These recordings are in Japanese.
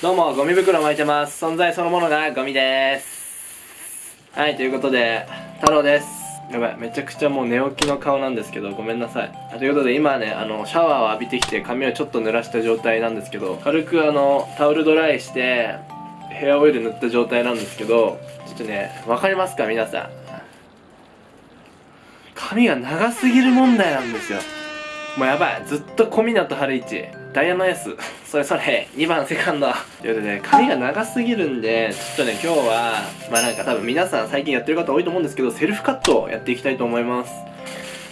どうもゴミ袋巻いてます。存在そのものがゴミです。はいということで太郎です。やばいめちゃくちゃもう寝起きの顔なんですけどごめんなさい。ということで今ねあのシャワーを浴びてきて髪をちょっと濡らした状態なんですけど軽くあのタオルドライしてヘアオイル塗った状態なんですけどちょっとねわかりますか皆さん。髪が長すぎる問題なんですよ。もうやばい。ずっと小湊春一ダイヤのエース。それそれ。2番セカンド。ということで髪が長すぎるんでちょっとね今日はまあなんか多分皆さん最近やってる方多いと思うんですけどセルフカットをやっていきたいと思います。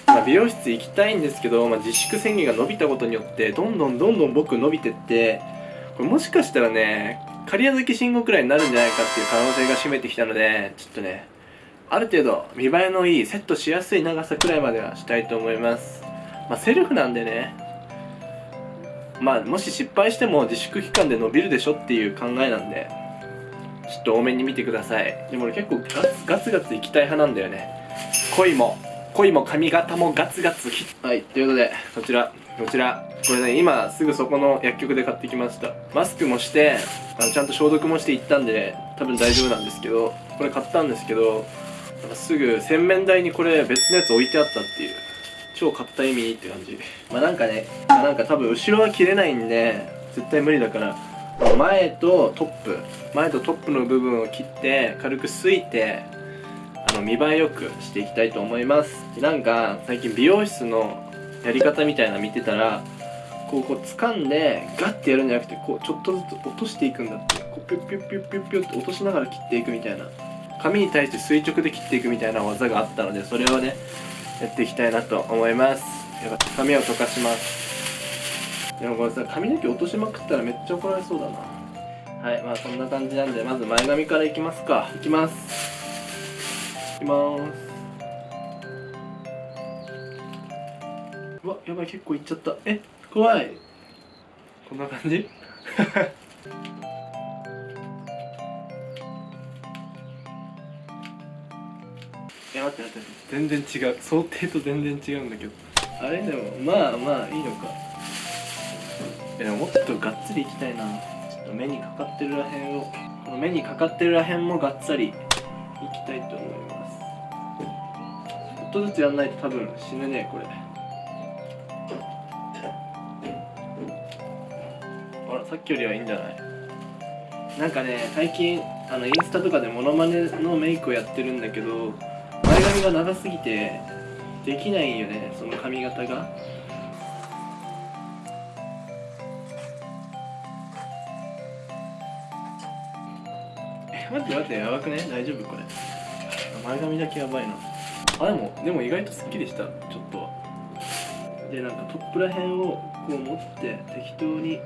まあ、美容室行きたいんですけど、まあ、自粛宣言が伸びたことによってどんどんどんどん僕伸びてってこれもしかしたらね刈谷崎信号くらいになるんじゃないかっていう可能性が占めてきたのでちょっとねある程度見栄えのいいセットしやすい長さくらいまではしたいと思います。まあセルフなんでね。まあもし失敗しても自粛期間で伸びるでしょっていう考えなんでちょっと多めに見てください。でも俺結構ガツガツガツいきたい派なんだよね。恋も恋も髪型もガツガツはいということでこちらこちら。これね今すぐそこの薬局で買ってきました。マスクもしてあのちゃんと消毒もして行ったんで多分大丈夫なんですけどこれ買ったんですけどすぐ洗面台にこれ別のやつ置いてあったっていう。超買った意味って感じ。まあなんかね、なんか多分後ろは切れないんで絶対無理だから前とトップ前とトップの部分を切って軽くすいてあの見栄えよくしていきたいと思います。なんか最近美容室のやり方みたいな見てたらこうこう掴んでガッてやるんじゃなくてこうちょっとずつ落としていくんだって。こうピュッピュッピュッピュッピュッって落としながら切っていくみたいな。紙に対して垂直で切っていくみたいな技があったのでそれをねやっていきたいなと思います。やっぱ髪を溶かします。でもこれさ髪の毛落としまくったらめっちゃ怒られそうだな。はい。まあそんな感じなんでまず前髪からいきますか。いきます。いきます。うわやばい。結構いっちゃった。え怖い。こんな感じ？え待って待って全然違う。想定と全然違うんだけど。あれでもまあまあいいのか。えでももっとがっつりいきたいな。ちょっと目にかかってるらへんをこの目にかかってるらへんもがっつりいきたいと思います。ちょっとずつやんないと多分死ぬねこれ。あらさっきよりはいいんじゃない？なんかね最近あのインスタとかでモノマネのメイクをやってるんだけど前髪が長すぎてできないよねその髪型が。え待って待ってやばくね？大丈夫これ。前髪だけやばいな。あでもでも意外とすっきりしたちょっとは。でなんかトップらへんをこう持って適当に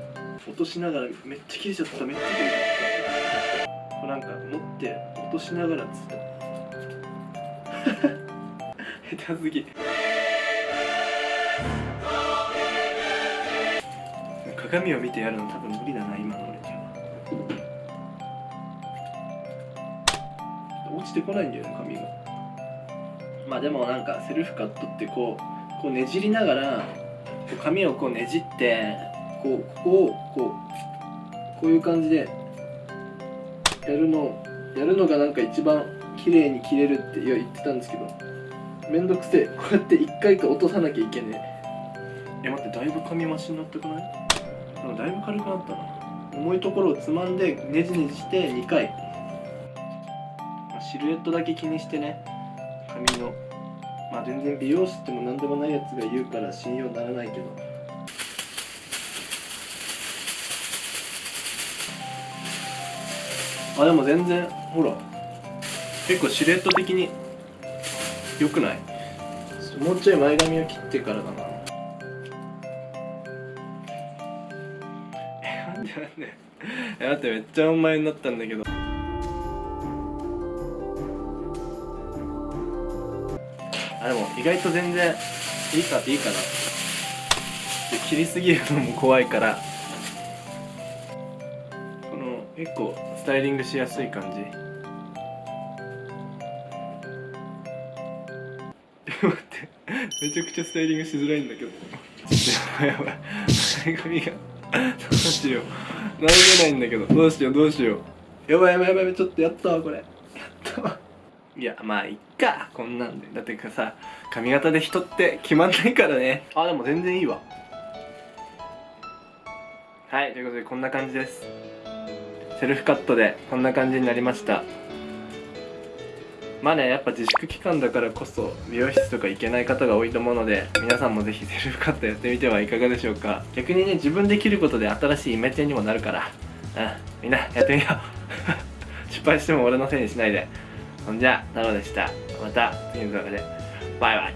落としながらめっちゃ切れちゃっためっちゃ切れちゃった。こうなんか持って落としながらつった下手すぎ。鏡を見てやるの多分無理だな今の俺には。落ちてこないんだよね髪が。まあでもなんかセルフカットってこうこうねじりながら髪をこうねじってこうここをこうこういう感じでやるのやるのがなんか一番綺麗に切れるって言ってたんですけどめんどくせえ。こうやって1回か落とさなきゃいけねえ。え待ってだいぶ髪増しになってくない？なんかだいぶ軽くなったな。重いところをつまんでねじねじして2回。まあシルエットだけ気にしてね。髪の。まあ全然美容師っても何でもないやつが言うから信用ならないけど。あでも全然ほら結構シルエット的に良くない？もうちょい前髪を切ってからだな。えなんでなんで？え待ってめっちゃ前になったんだけど。あでも意外と全然いいかいいかな。切りすぎるのも怖いから。この結構スタイリングしやすい感じ待って。めちゃくちゃスタイリングしづらいんだけど。やばいやばい。前髪が。うしよう。何げないんだけど。どうしようどうしよう。やばいやばいやばいちょっとやったわこれ。やったわ。いやまあいっか。こんなんで。だってかさ髪型で人って決まんないからね。あでも全然いいわ。はいということでこんな感じです。セルフカットでこんな感じになりましたまあねやっぱ自粛期間だからこそ美容室とか行けない方が多いと思うので皆さんもぜひセルフカットやってみてはいかがでしょうか。逆にね自分で切ることで新しいイメチェンにもなるから。うんみんなやってみよう。失敗しても俺のせいにしないで。ほんじゃ太郎でした。また次の動画で。バイバイ。